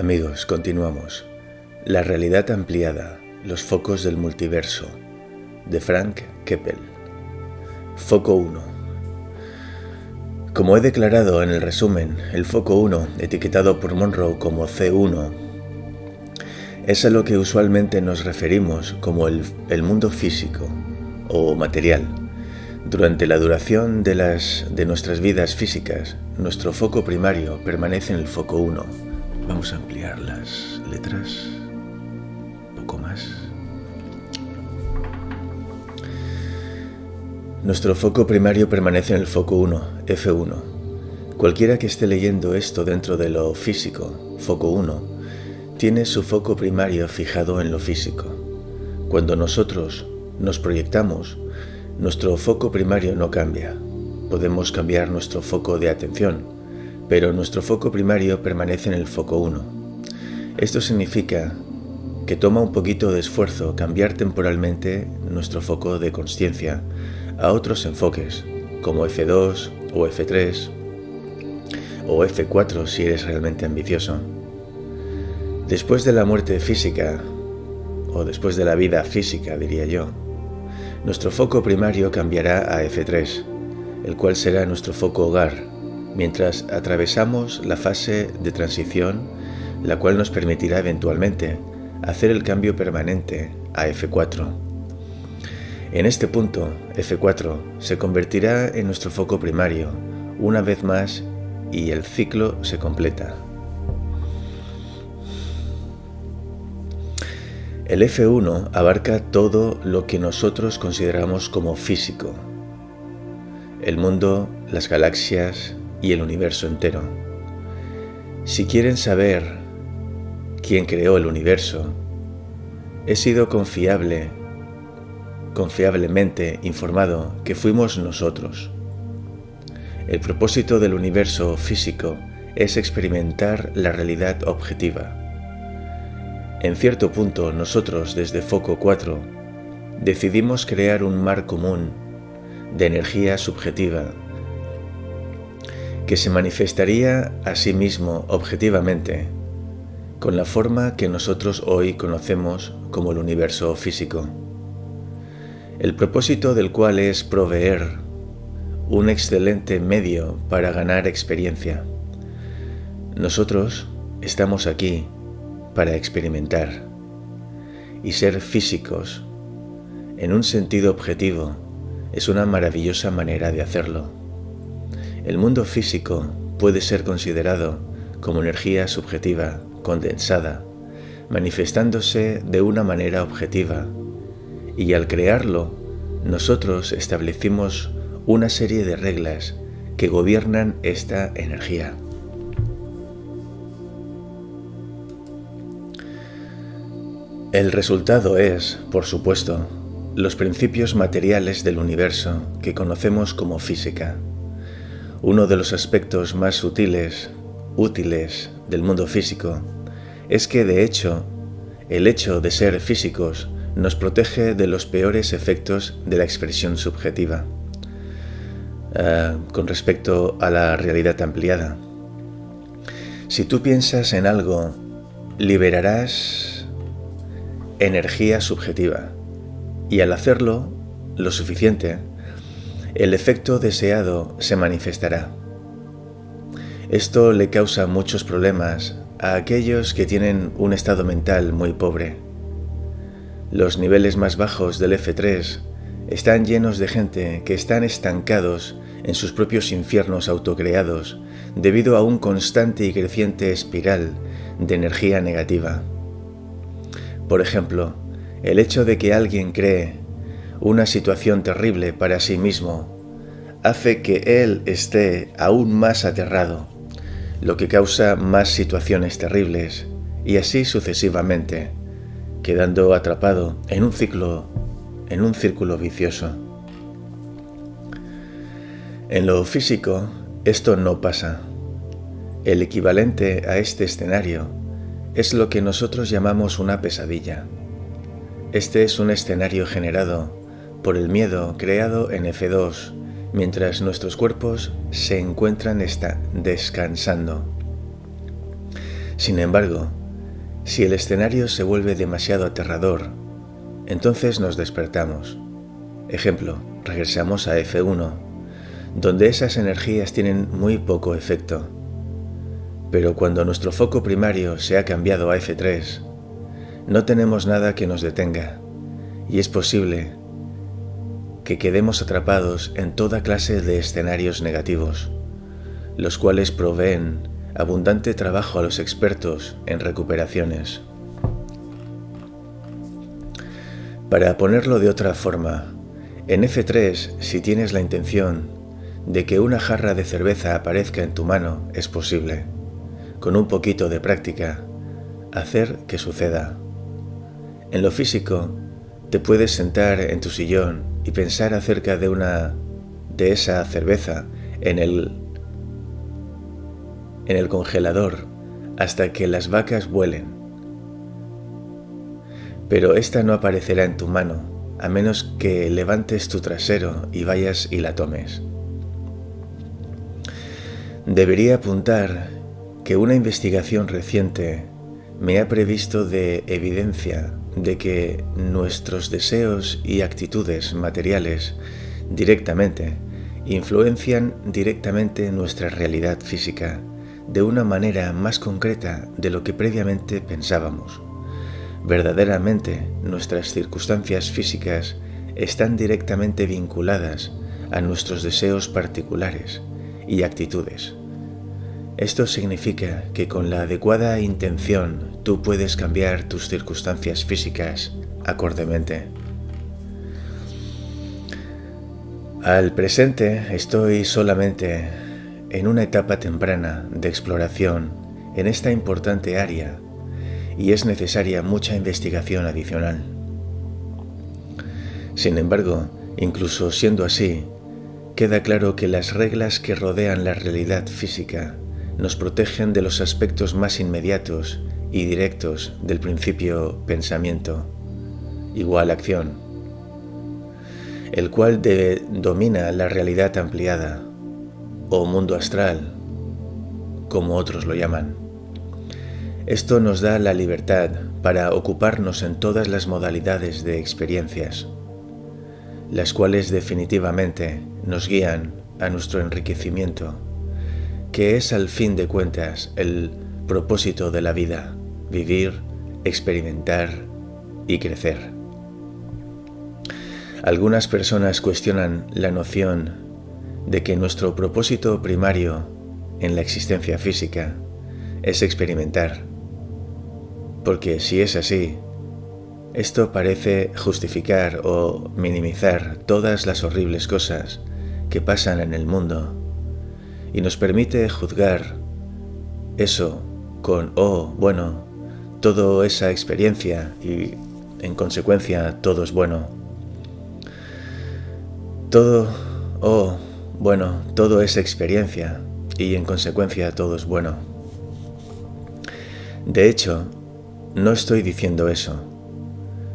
Amigos, continuamos. La realidad ampliada, los focos del multiverso, de Frank Keppel. Foco 1. Como he declarado en el resumen, el foco 1, etiquetado por Monroe como C1, es a lo que usualmente nos referimos como el, mundo físico o material. Durante la duración de, de nuestras vidas físicas, nuestro foco primario permanece en el foco 1. Vamos a ampliar las letras un poco más. Nuestro foco primario permanece en el foco 1, F1. Cualquiera que esté leyendo esto dentro de lo físico, foco 1, tiene su foco primario fijado en lo físico. Cuando nosotros nos proyectamos, nuestro foco primario no cambia. Podemos cambiar nuestro foco de atención, pero nuestro foco primario permanece en el foco 1. Esto significa que toma un poquito de esfuerzo cambiar temporalmente nuestro foco de conciencia a otros enfoques, como F2 o F3 o F4 si eres realmente ambicioso. Después de la muerte física, o después de la vida física diría yo, nuestro foco primario cambiará a F3, el cual será nuestro foco hogar, mientras atravesamos la fase de transición, la cual nos permitirá eventualmente hacer el cambio permanente a F4. En este punto, F4 se convertirá en nuestro foco primario una vez más y el ciclo se completa. El F1 abarca todo lo que nosotros consideramos como físico, el mundo, las galaxias y el universo entero. Si quieren saber quién creó el universo, he sido confiable, confiablemente informado que fuimos nosotros. El propósito del universo físico es experimentar la realidad objetiva en cierto punto nosotros desde Foco 4 decidimos crear un mar común de energía subjetiva que se manifestaría a sí mismo objetivamente con la forma que nosotros hoy conocemos como el universo físico, el propósito del cual es proveer un excelente medio para ganar experiencia. Nosotros estamos aquí para experimentar y ser físicos en un sentido objetivo es una maravillosa manera de hacerlo. El mundo físico puede ser considerado como energía subjetiva condensada, manifestándose de una manera objetiva, y al crearlo, nosotros establecimos una serie de reglas que gobiernan esta energía. El resultado es, por supuesto, los principios materiales del universo que conocemos como física. Uno de los aspectos más sutiles, útiles del mundo físico es que, de hecho, el hecho de ser físicos nos protege de los peores efectos de la expresión subjetiva. Uh, con respecto a la realidad ampliada. Si tú piensas en algo, liberarás energía subjetiva y al hacerlo lo suficiente, el efecto deseado se manifestará. Esto le causa muchos problemas a aquellos que tienen un estado mental muy pobre. Los niveles más bajos del F3 están llenos de gente que están estancados en sus propios infiernos autocreados debido a un constante y creciente espiral de energía negativa. Por ejemplo, el hecho de que alguien cree una situación terrible para sí mismo hace que él esté aún más aterrado, lo que causa más situaciones terribles y así sucesivamente, quedando atrapado en un ciclo, en un círculo vicioso. En lo físico, esto no pasa. El equivalente a este escenario es lo que nosotros llamamos una pesadilla. Este es un escenario generado por el miedo creado en F2 mientras nuestros cuerpos se encuentran descansando. Sin embargo, si el escenario se vuelve demasiado aterrador, entonces nos despertamos. Ejemplo, regresamos a F1, donde esas energías tienen muy poco efecto. Pero cuando nuestro foco primario se ha cambiado a F3, no tenemos nada que nos detenga, y es posible que quedemos atrapados en toda clase de escenarios negativos, los cuales proveen abundante trabajo a los expertos en recuperaciones. Para ponerlo de otra forma, en F3, si tienes la intención de que una jarra de cerveza aparezca en tu mano, es posible, con un poquito de práctica, hacer que suceda. En lo físico, te puedes sentar en tu sillón y pensar acerca de una de esa cerveza en el en el congelador hasta que las vacas vuelen. Pero esta no aparecerá en tu mano a menos que levantes tu trasero y vayas y la tomes. Debería apuntar que una investigación reciente me ha previsto de evidencia de que nuestros deseos y actitudes materiales directamente influencian directamente nuestra realidad física de una manera más concreta de lo que previamente pensábamos. Verdaderamente, nuestras circunstancias físicas están directamente vinculadas a nuestros deseos particulares y actitudes. Esto significa que con la adecuada intención tú puedes cambiar tus circunstancias físicas acordemente. Al presente estoy solamente en una etapa temprana de exploración en esta importante área y es necesaria mucha investigación adicional. Sin embargo, incluso siendo así, queda claro que las reglas que rodean la realidad física nos protegen de los aspectos más inmediatos y directos del principio pensamiento, igual acción, el cual domina la realidad ampliada o mundo astral, como otros lo llaman. Esto nos da la libertad para ocuparnos en todas las modalidades de experiencias, las cuales definitivamente nos guían a nuestro enriquecimiento, que es al fin de cuentas el propósito de la vida, vivir, experimentar y crecer. Algunas personas cuestionan la noción de que nuestro propósito primario en la existencia física es experimentar. Porque si es así, esto parece justificar o minimizar todas las horribles cosas que pasan en el mundo y nos permite juzgar eso con, oh, bueno, toda esa experiencia y en consecuencia todo es bueno. Todo, oh, bueno, todo es experiencia y en consecuencia todo es bueno. De hecho, no estoy diciendo eso.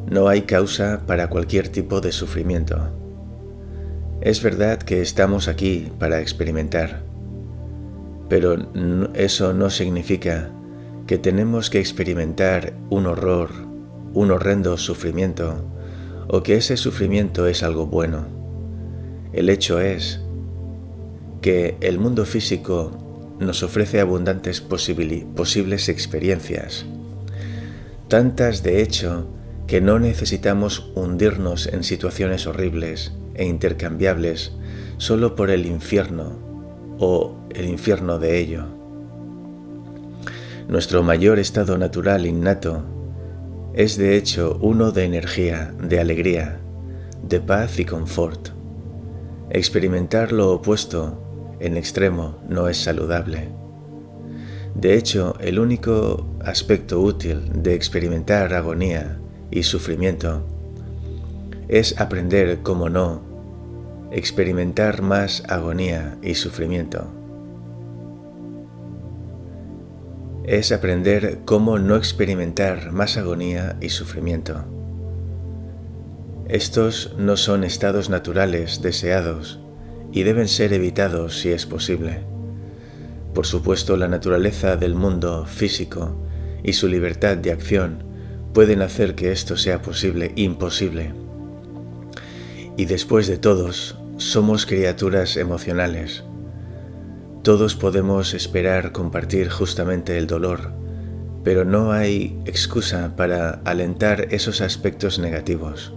No hay causa para cualquier tipo de sufrimiento. Es verdad que estamos aquí para experimentar, pero eso no significa que tenemos que experimentar un horror, un horrendo sufrimiento, o que ese sufrimiento es algo bueno. El hecho es que el mundo físico nos ofrece abundantes posibles experiencias, tantas de hecho que no necesitamos hundirnos en situaciones horribles e intercambiables solo por el infierno o el infierno de ello. Nuestro mayor estado natural innato es de hecho uno de energía, de alegría, de paz y confort. Experimentar lo opuesto en extremo no es saludable. De hecho, el único aspecto útil de experimentar agonía y sufrimiento es aprender cómo no experimentar más agonía y sufrimiento. Es aprender cómo no experimentar más agonía y sufrimiento. Estos no son estados naturales deseados y deben ser evitados si es posible. Por supuesto, la naturaleza del mundo físico y su libertad de acción pueden hacer que esto sea posible, imposible. Y después de todos, somos criaturas emocionales. Todos podemos esperar compartir justamente el dolor, pero no hay excusa para alentar esos aspectos negativos.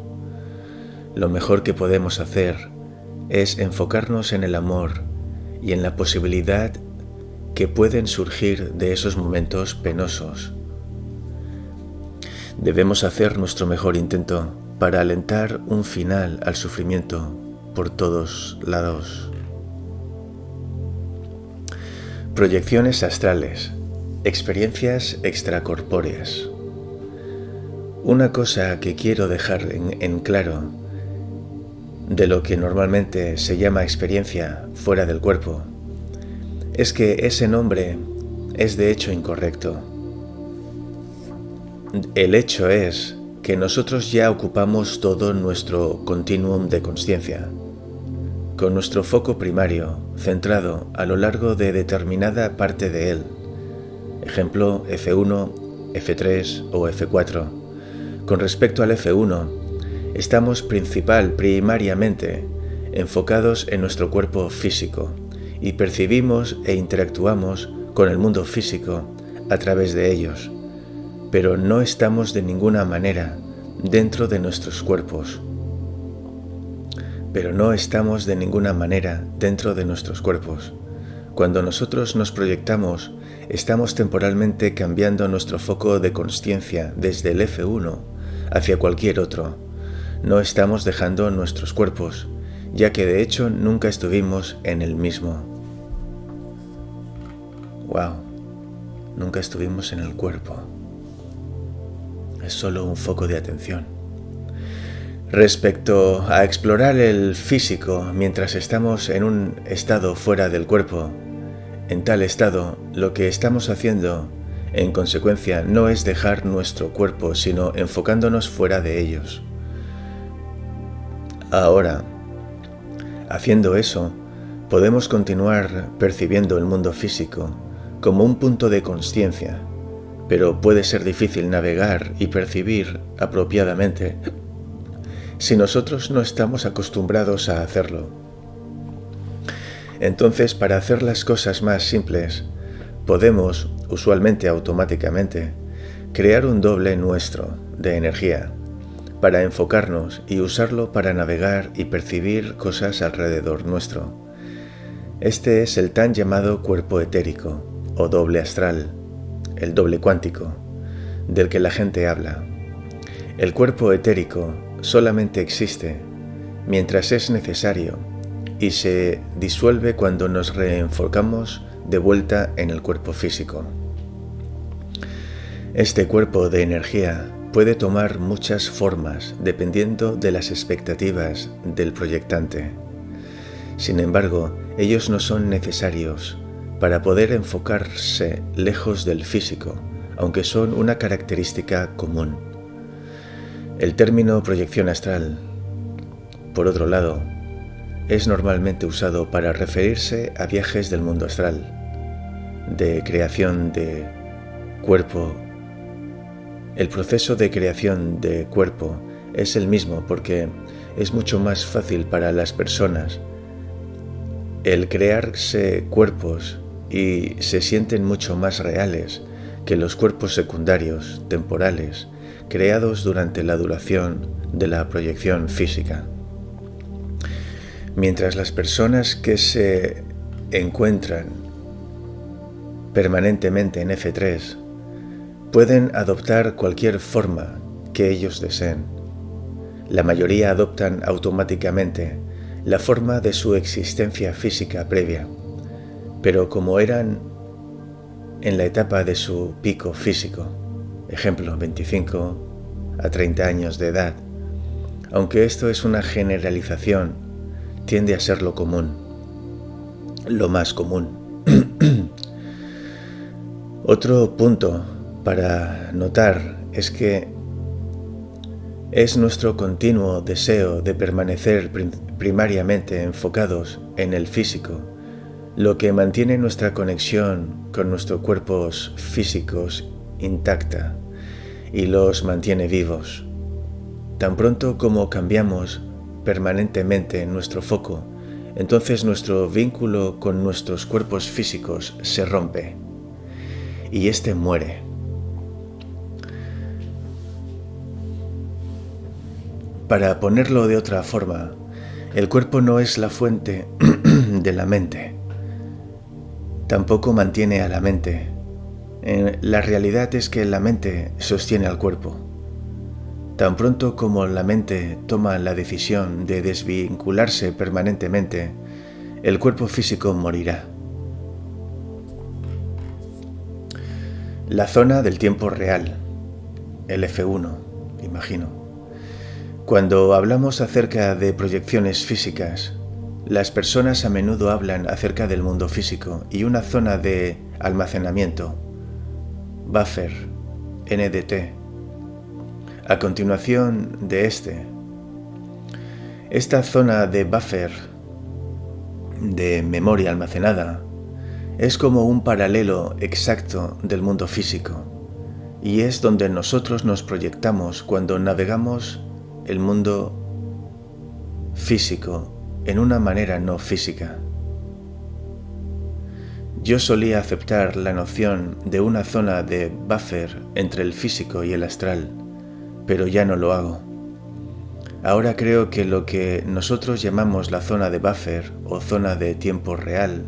Lo mejor que podemos hacer es enfocarnos en el amor y en la posibilidad que pueden surgir de esos momentos penosos. Debemos hacer nuestro mejor intento para alentar un final al sufrimiento por todos lados. Proyecciones astrales, experiencias extracorpóreas. Una cosa que quiero dejar en, claro de lo que normalmente se llama experiencia fuera del cuerpo es que ese nombre es de hecho incorrecto. El hecho es que nosotros ya ocupamos todo nuestro continuum de conciencia, con nuestro foco primario centrado a lo largo de determinada parte de él, ejemplo F1, F3 o F4. Con respecto al F1, estamos principal, primariamente, enfocados en nuestro cuerpo físico, y percibimos e interactuamos con el mundo físico a través de ellos, pero no estamos de ninguna manera dentro de nuestros cuerpos. Pero no estamos de ninguna manera dentro de nuestros cuerpos. Cuando nosotros nos proyectamos, estamos temporalmente cambiando nuestro foco de conciencia desde el F1 hacia cualquier otro. No estamos dejando nuestros cuerpos, ya que de hecho nunca estuvimos en el mismo. Wow, nunca estuvimos en el cuerpo. Es solo un foco de atención. Respecto a explorar el físico mientras estamos en un estado fuera del cuerpo, en tal estado lo que estamos haciendo en consecuencia no es dejar nuestro cuerpo, sino enfocándonos fuera de ellos. Ahora, Haciendo eso, podemos continuar percibiendo el mundo físico como un punto de conciencia, pero puede ser difícil navegar y percibir apropiadamente si nosotros no estamos acostumbrados a hacerlo. Entonces, para hacer las cosas más simples, podemos, usualmente automáticamente, crear un doble nuestro de energía para enfocarnos y usarlo para navegar y percibir cosas alrededor nuestro. Este es el tan llamado cuerpo etérico o doble astral, el doble cuántico, del que la gente habla. El cuerpo etérico solamente existe mientras es necesario y se disuelve cuando nos reenfocamos de vuelta en el cuerpo físico. Este cuerpo de energía puede tomar muchas formas dependiendo de las expectativas del proyectante. Sin embargo, ellos no son necesarios para poder enfocarse lejos del físico, aunque son una característica común. El término proyección astral, por otro lado, es normalmente usado para referirse a viajes del mundo astral, de creación de cuerpo. El proceso de creación de cuerpo es el mismo porque es mucho más fácil para las personas el crearse cuerpos y se sienten mucho más reales que los cuerpos secundarios, temporales, creados durante la duración de la proyección física. Mientras las personas que se encuentran permanentemente en F3 pueden adoptar cualquier forma que ellos deseen. La mayoría adoptan automáticamente la forma de su existencia física previa, pero como eran en la etapa de su pico físico, ejemplo 25 a 30 años de edad, aunque esto es una generalización, tiende a ser lo común, lo más común. Otro punto para notar es que es nuestro continuo deseo de permanecer primariamente enfocados en el físico lo que mantiene nuestra conexión con nuestros cuerpos físicos intacta y los mantiene vivos. Tan pronto como cambiamos permanentemente nuestro foco, entonces nuestro vínculo con nuestros cuerpos físicos se rompe y éste muere. Para ponerlo de otra forma, el cuerpo no es la fuente de la mente. Tampoco mantiene a la mente. La realidad es que la mente sostiene al cuerpo. Tan pronto como la mente toma la decisión de desvincularse permanentemente, el cuerpo físico morirá. La zona del tiempo real, el F1, imagino. Cuando hablamos acerca de proyecciones físicas, las personas a menudo hablan acerca del mundo físico y una zona de almacenamiento, buffer, NDT, a continuación de este. Esta zona de buffer, de memoria almacenada, es como un paralelo exacto del mundo físico y es donde nosotros nos proyectamos cuando navegamos el mundo físico en una manera no física. Yo solía aceptar la noción de una zona de buffer entre el físico y el astral, pero ya no lo hago. Ahora creo que lo que nosotros llamamos la zona de buffer o zona de tiempo real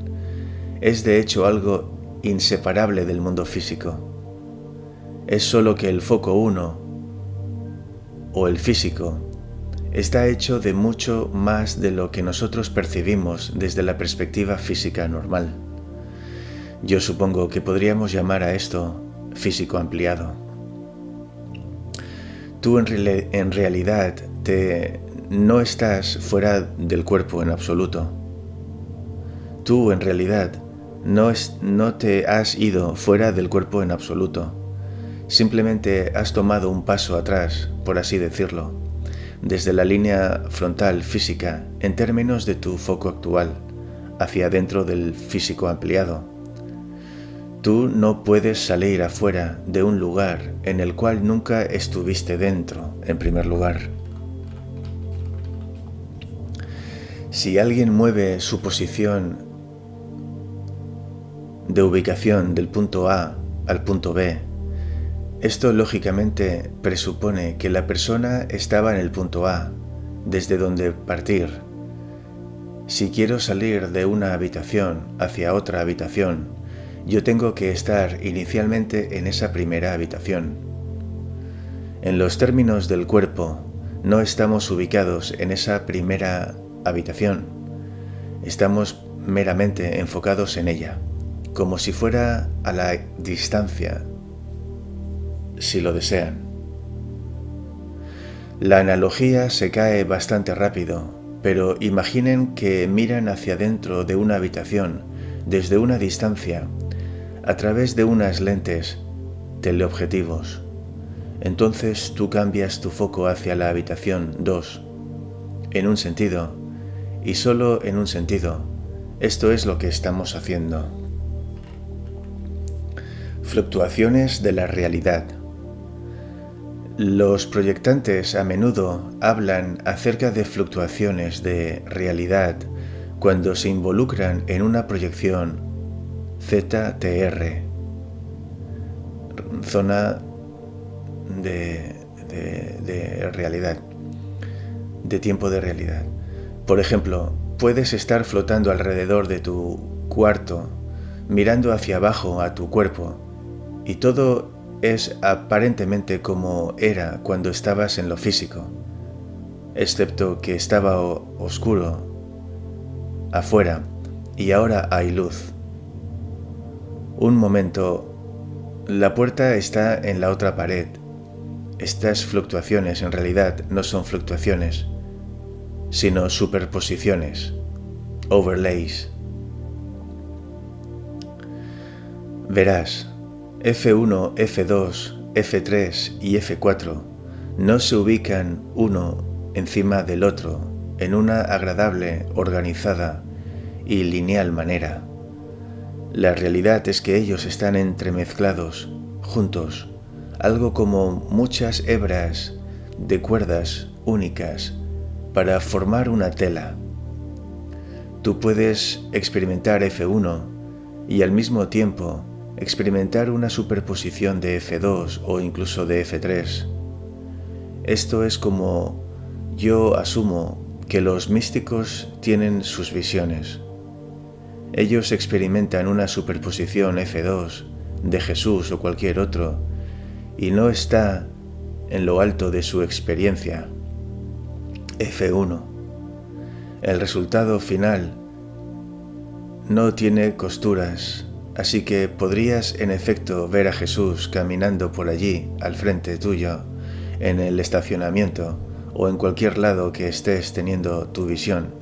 es de hecho algo inseparable del mundo físico. Es solo que el foco 1 o el físico está hecho de mucho más de lo que nosotros percibimos desde la perspectiva física normal. Yo supongo que podríamos llamar a esto físico ampliado. Tú en, realidad no estás fuera del cuerpo en absoluto. Tú en realidad no, no te has ido fuera del cuerpo en absoluto. Simplemente has tomado un paso atrás, por así decirlo, desde la línea frontal física en términos de tu foco actual, hacia dentro del físico ampliado Tú no puedes salir afuera de un lugar en el cual nunca estuviste dentro, en primer lugar. Si alguien mueve su posición de ubicación del punto A al punto B, esto lógicamente presupone que la persona estaba en el punto A, desde donde partir. Si quiero salir de una habitación hacia otra habitación, yo tengo que estar inicialmente en esa primera habitación. En los términos del cuerpo, no estamos ubicados en esa primera habitación. Estamos meramente enfocados en ella, como si fuera a la distancia, si lo desean. La analogía se cae bastante rápido, pero imaginen que miran hacia dentro de una habitación desde una distancia a través de unas lentes teleobjetivos. Entonces tú cambias tu foco hacia la habitación 2, en un sentido, y solo en un sentido. Esto es lo que estamos haciendo. Fluctuaciones de la realidad. Los proyectantes a menudo hablan acerca de fluctuaciones de realidad cuando se involucran en una proyección ZTR, zona de, de, realidad, de tiempo de realidad. Por ejemplo, puedes estar flotando alrededor de tu cuarto, mirando hacia abajo a tu cuerpo, y todo es aparentemente como era cuando estabas en lo físico, excepto que estaba oscuro afuera y ahora hay luz. Un momento. La puerta está en la otra pared. Estas fluctuaciones en realidad no son fluctuaciones, sino superposiciones, overlays. Verás, F1, F2, F3 y F4 no se ubican uno encima del otro en una agradable, organizada y lineal manera La realidad es que ellos están entremezclados, juntos, algo como muchas hebras de cuerdas únicas para formar una tela. Tú puedes experimentar F1 y al mismo tiempo experimentar una superposición de F2 o incluso de F3. Esto es como yo asumo que los místicos tienen sus visiones. Ellos experimentan una superposición F2 de Jesús o cualquier otro y no está en lo alto de su experiencia. F1. El resultado final no tiene costuras, así que podrías en efecto ver a Jesús caminando por allí, al frente tuyo, en el estacionamiento o en cualquier lado que estés teniendo tu visión.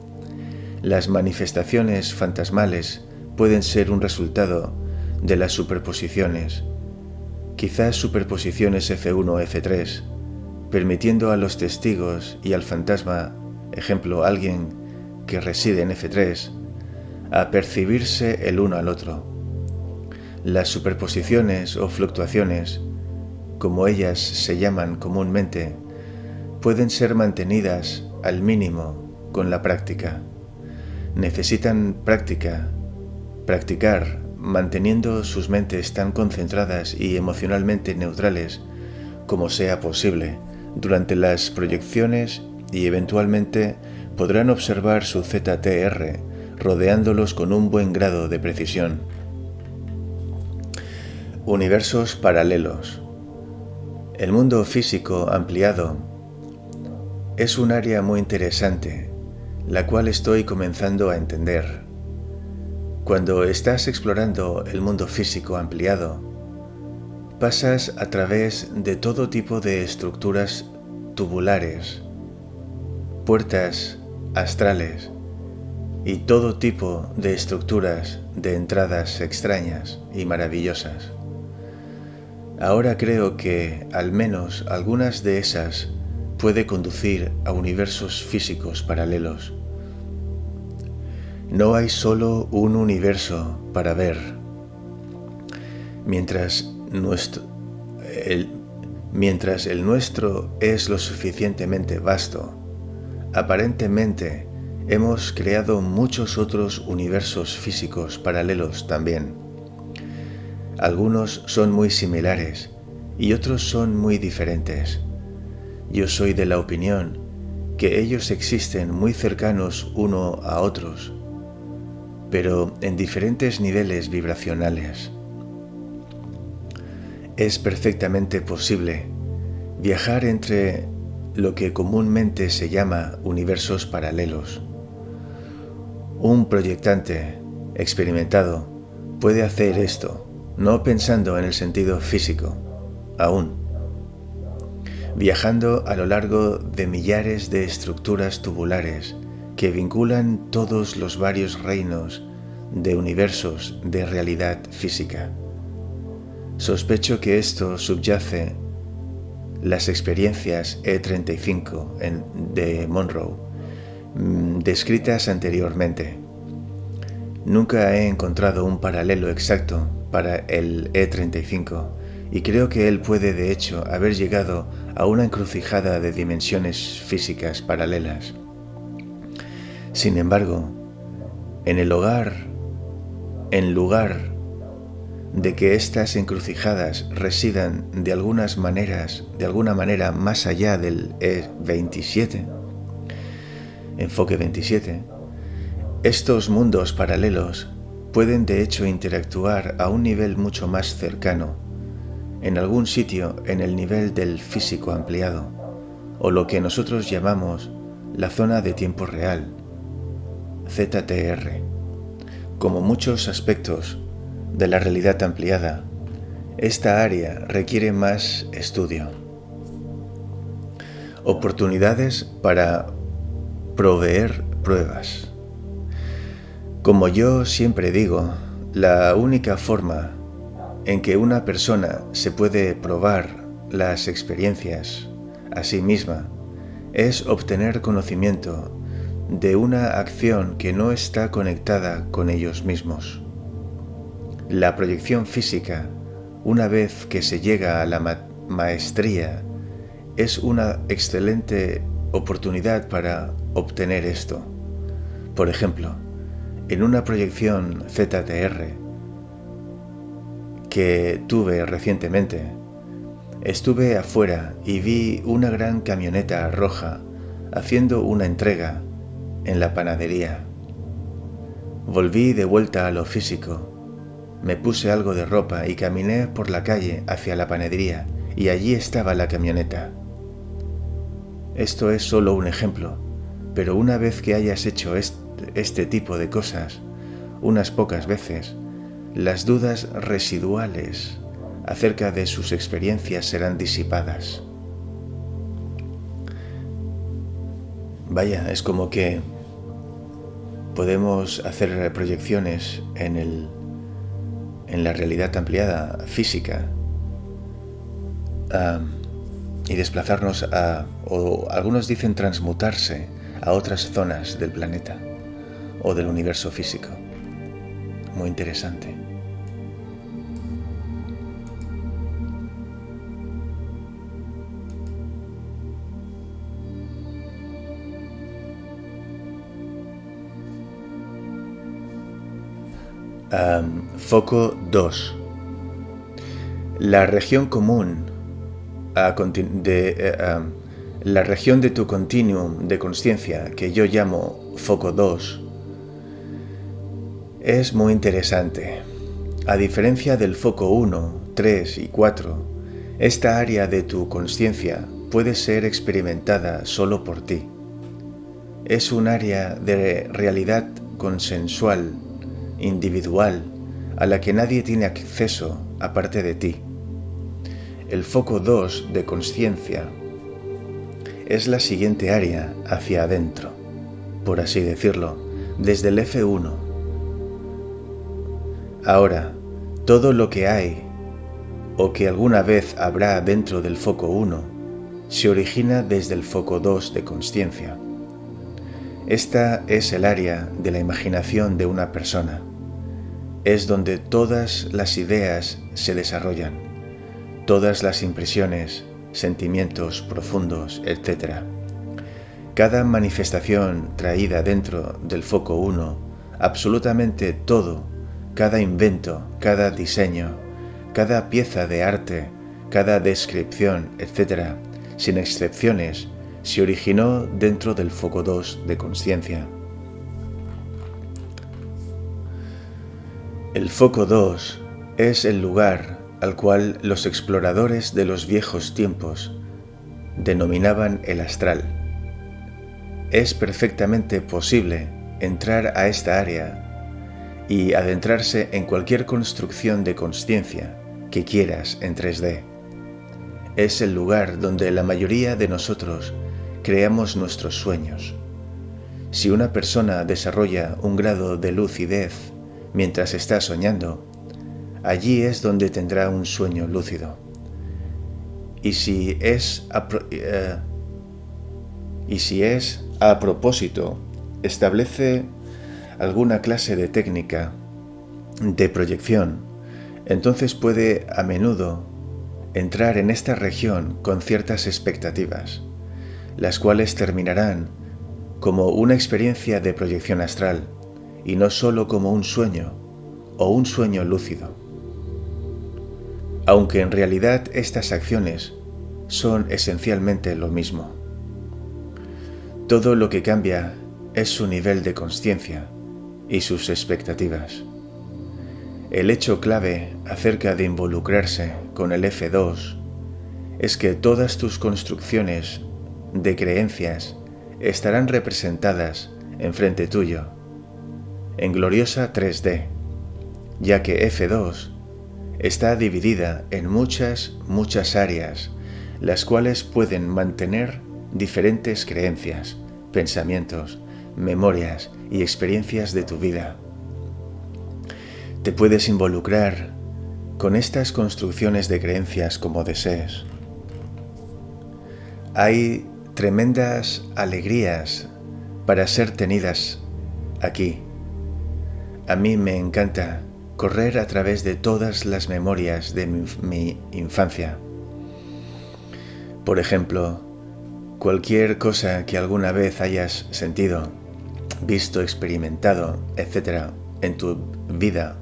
Las manifestaciones fantasmales pueden ser un resultado de las superposiciones, quizás superposiciones F1 o F3, permitiendo a los testigos y al fantasma, ejemplo alguien que reside en F3, a percibirse el uno al otro. Las superposiciones o fluctuaciones, como ellas se llaman comúnmente, pueden ser mantenidas al mínimo con la práctica necesitan práctica, practicar manteniendo sus mentes tan concentradas y emocionalmente neutrales como sea posible durante las proyecciones y eventualmente podrán observar su ZTR rodeándolos con un buen grado de precisión. Universos paralelos. El mundo físico ampliado es un área muy interesante la cual estoy comenzando a entender. Cuando estás explorando el mundo físico ampliado, pasas a través de todo tipo de estructuras tubulares, puertas astrales y todo tipo de estructuras de entradas extrañas y maravillosas. Ahora creo que al menos algunas de esas puede conducir a universos físicos paralelos no hay solo un universo para ver. Mientras, nuestro, mientras el nuestro es lo suficientemente vasto, aparentemente hemos creado muchos otros universos físicos paralelos también. Algunos son muy similares y otros son muy diferentes. Yo soy de la opinión que ellos existen muy cercanos uno a otros pero en diferentes niveles vibracionales. Es perfectamente posible viajar entre lo que comúnmente se llama universos paralelos. Un proyectante experimentado puede hacer esto, no pensando en el sentido físico, aún, viajando a lo largo de millares de estructuras tubulares que vinculan todos los varios reinos de universos de realidad física. Sospecho que esto subyace las experiencias E35 en, de Monroe, mm, descritas anteriormente. Nunca he encontrado un paralelo exacto para el E35 y creo que él puede de hecho haber llegado a una encrucijada de dimensiones físicas paralelas. Sin embargo, en el hogar, en lugar de que estas encrucijadas residan de algunas maneras, de alguna manera más allá del E27, enfoque 27, estos mundos paralelos pueden de hecho interactuar a un nivel mucho más cercano, en algún sitio en el nivel del físico ampliado, o lo que nosotros llamamos la zona de tiempo real, ZTR. Como muchos aspectos de la realidad ampliada, esta área requiere más estudio. Oportunidades para proveer pruebas. Como yo siempre digo, la única forma en que una persona se puede probar las experiencias a sí misma es obtener conocimiento de una acción que no está conectada con ellos mismos. La proyección física, una vez que se llega a la maestría, es una excelente oportunidad para obtener esto. Por ejemplo, en una proyección ZTR que tuve recientemente, estuve afuera y vi una gran camioneta roja haciendo una entrega en la panadería. Volví de vuelta a lo físico. Me puse algo de ropa y caminé por la calle hacia la panadería y allí estaba la camioneta. Esto es solo un ejemplo, pero una vez que hayas hecho este, tipo de cosas, unas pocas veces, las dudas residuales acerca de sus experiencias serán disipadas. Vaya, es como que podemos hacer proyecciones en, el, en la realidad ampliada física y desplazarnos a, o algunos dicen transmutarse a otras zonas del planeta o del universo físico. Muy interesante. Foco 2. La región común de, eh, la región de tu continuum de conciencia que yo llamo foco 2 es muy interesante. A diferencia del foco 1, 3 y 4, esta área de tu conciencia puede ser experimentada solo por ti. Es un área de realidad consensual individual a la que nadie tiene acceso aparte de ti. El foco 2 de conciencia es la siguiente área hacia adentro, por así decirlo, desde el F1. Ahora, todo lo que hay o que alguna vez habrá dentro del foco 1 se origina desde el foco 2 de conciencia. Esta es el área de la imaginación de una persona es donde todas las ideas se desarrollan, todas las impresiones, sentimientos profundos, etc. Cada manifestación traída dentro del foco 1, absolutamente todo, cada invento, cada diseño, cada pieza de arte, cada descripción, etc., sin excepciones, se originó dentro del foco 2 de conciencia. El foco 2 es el lugar al cual los exploradores de los viejos tiempos denominaban el astral. Es perfectamente posible entrar a esta área y adentrarse en cualquier construcción de conciencia que quieras en 3D. Es el lugar donde la mayoría de nosotros creamos nuestros sueños. Si una persona desarrolla un grado de lucidez mientras está soñando, allí es donde tendrá un sueño lúcido. Y si es a, eh, y si es a propósito, establece alguna clase de técnica de proyección, entonces puede a menudo entrar en esta región con ciertas expectativas, las cuales terminarán como una experiencia de proyección astral y no solo como un sueño o un sueño lúcido. Aunque en realidad estas acciones son esencialmente lo mismo. Todo lo que cambia es su nivel de conciencia y sus expectativas. El hecho clave acerca de involucrarse con el F2 es que todas tus construcciones de creencias estarán representadas enfrente tuyo en gloriosa 3D, ya que F2 está dividida en muchas, muchas áreas, las cuales pueden mantener diferentes creencias, pensamientos, memorias y experiencias de tu vida. Te puedes involucrar con estas construcciones de creencias como desees. Hay tremendas alegrías para ser tenidas aquí a mí me encanta correr a través de todas las memorias de mi, infancia. Por ejemplo, cualquier cosa que alguna vez hayas sentido, visto, experimentado, etc. en tu vida,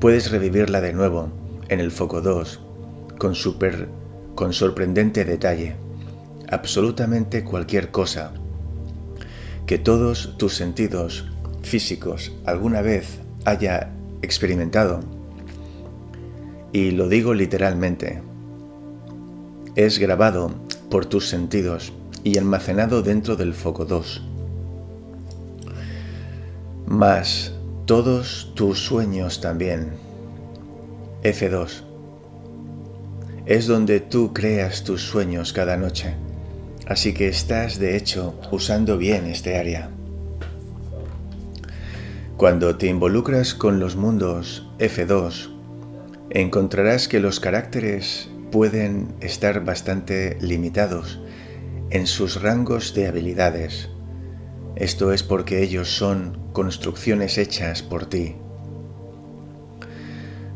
puedes revivirla de nuevo en el foco 2 con, super, con sorprendente detalle. Absolutamente cualquier cosa que todos tus sentidos físicos alguna vez haya experimentado, y lo digo literalmente, es grabado por tus sentidos y almacenado dentro del foco 2. Más todos tus sueños también. F2. Es donde tú creas tus sueños cada noche. Así que estás de hecho usando bien este área. Cuando te involucras con los mundos F2, encontrarás que los caracteres pueden estar bastante limitados en sus rangos de habilidades. Esto es porque ellos son construcciones hechas por ti.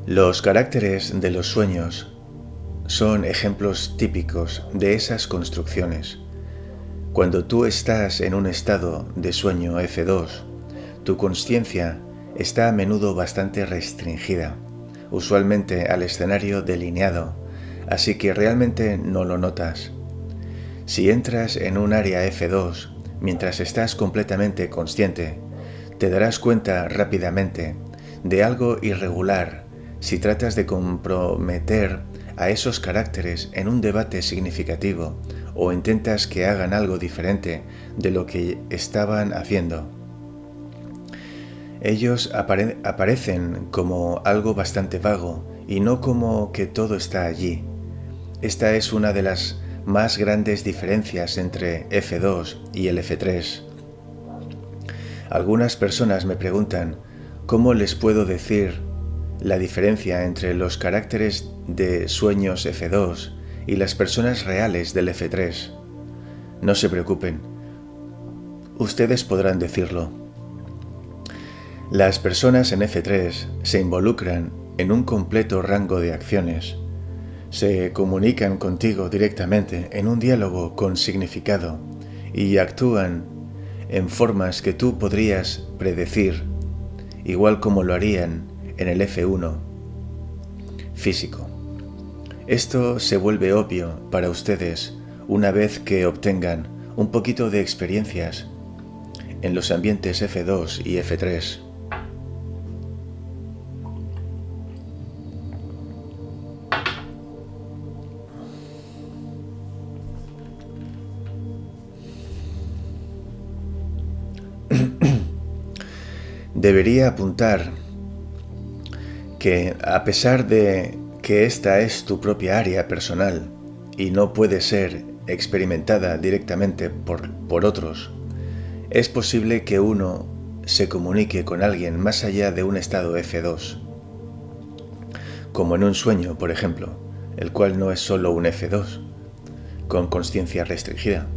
Los caracteres de los sueños son ejemplos típicos de esas construcciones. Cuando tú estás en un estado de sueño F2, tu conciencia está a menudo bastante restringida, usualmente al escenario delineado, así que realmente no lo notas. Si entras en un área F2 mientras estás completamente consciente, te darás cuenta rápidamente de algo irregular si tratas de comprometer a esos caracteres en un debate significativo o intentas que hagan algo diferente de lo que estaban haciendo. Ellos aparecen como algo bastante vago y no como que todo está allí. Esta es una de las más grandes diferencias entre F2 y el F3. Algunas personas me preguntan cómo les puedo decir la diferencia entre los caracteres de sueños F2 y las personas reales del F3. No se preocupen, ustedes podrán decirlo. Las personas en F3 se involucran en un completo rango de acciones. Se comunican contigo directamente en un diálogo con significado y actúan en formas que tú podrías predecir, igual como lo harían en el F1 físico. Esto se vuelve obvio para ustedes una vez que obtengan un poquito de experiencias en los ambientes F2 y F3. Debería apuntar que a pesar de que esta es tu propia área personal y no puede ser experimentada directamente por, por otros, es posible que uno se comunique con alguien más allá de un estado F2, como en un sueño, por ejemplo, el cual no es solo un F2, con conciencia restringida.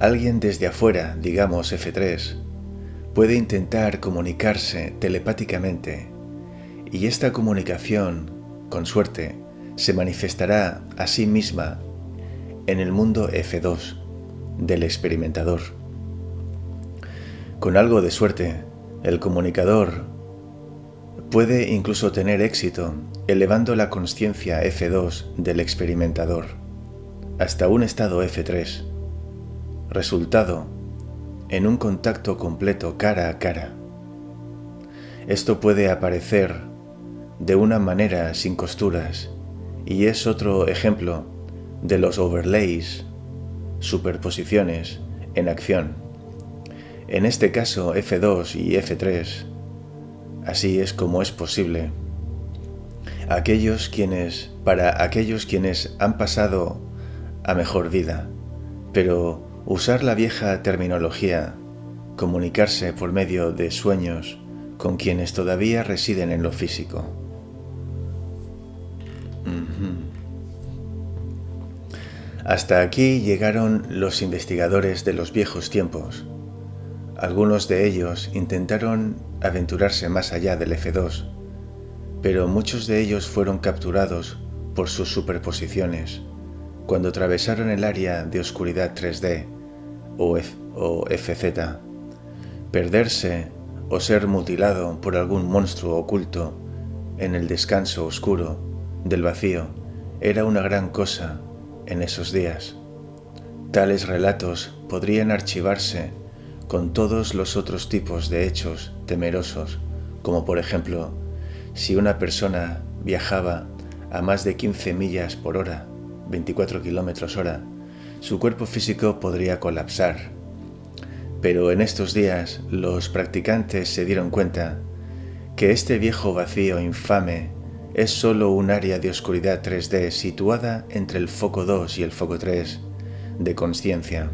Alguien desde afuera, digamos F3, puede intentar comunicarse telepáticamente y esta comunicación, con suerte, se manifestará a sí misma en el mundo F2 del experimentador. Con algo de suerte, el comunicador puede incluso tener éxito elevando la conciencia F2 del experimentador hasta un estado F3. Resultado en un contacto completo cara a cara. Esto puede aparecer de una manera sin costuras y es otro ejemplo de los overlays, superposiciones en acción. En este caso F2 y F3, así es como es posible. Aquellos quienes, para aquellos quienes han pasado a mejor vida, pero Usar la vieja terminología, comunicarse por medio de sueños con quienes todavía residen en lo físico. Hasta aquí llegaron los investigadores de los viejos tiempos. Algunos de ellos intentaron aventurarse más allá del F2, pero muchos de ellos fueron capturados por sus superposiciones cuando atravesaron el área de oscuridad 3D o, FZ. Perderse o ser mutilado por algún monstruo oculto en el descanso oscuro del vacío era una gran cosa en esos días. Tales relatos podrían archivarse con todos los otros tipos de hechos temerosos, como por ejemplo, si una persona viajaba a más de 15 millas por hora, 24 kilómetros hora, su cuerpo físico podría colapsar. Pero en estos días los practicantes se dieron cuenta que este viejo vacío infame es solo un área de oscuridad 3D situada entre el foco 2 y el foco 3 de conciencia.